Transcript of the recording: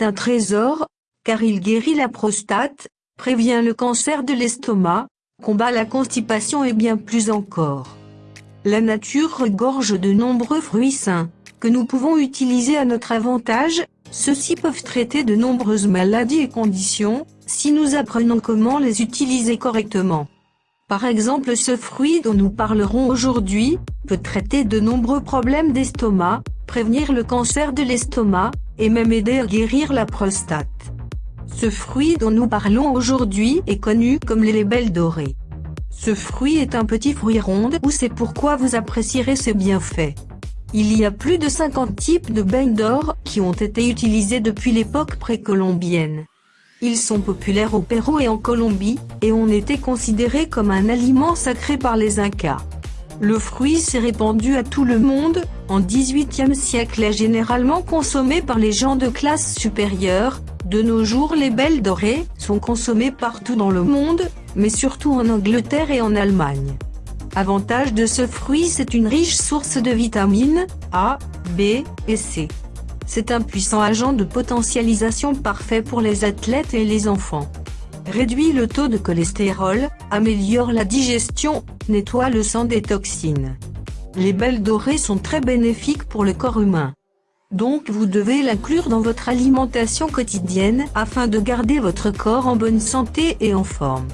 un trésor, car il guérit la prostate, prévient le cancer de l'estomac, combat la constipation et bien plus encore. La nature regorge de nombreux fruits sains, que nous pouvons utiliser à notre avantage, ceux-ci peuvent traiter de nombreuses maladies et conditions, si nous apprenons comment les utiliser correctement. Par exemple ce fruit dont nous parlerons aujourd'hui, peut traiter de nombreux problèmes d'estomac, prévenir le cancer de l'estomac, et même aider à guérir la prostate. Ce fruit dont nous parlons aujourd'hui est connu comme les libelles dorées. Ce fruit est un petit fruit rond ou c'est pourquoi vous apprécierez ses bienfaits. Il y a plus de 50 types de beignes d'or qui ont été utilisés depuis l'époque précolombienne. Ils sont populaires au Pérou et en Colombie, et ont été considérés comme un aliment sacré par les Incas. Le fruit s'est répandu à tout le monde, en 18e siècle est généralement consommé par les gens de classe supérieure, de nos jours les belles dorées sont consommées partout dans le monde, mais surtout en Angleterre et en Allemagne. Avantage de ce fruit c'est une riche source de vitamines A, B et C. C'est un puissant agent de potentialisation parfait pour les athlètes et les enfants. Réduit le taux de cholestérol, améliore la digestion, nettoie le sang des toxines. Les belles dorées sont très bénéfiques pour le corps humain. Donc vous devez l'inclure dans votre alimentation quotidienne afin de garder votre corps en bonne santé et en forme.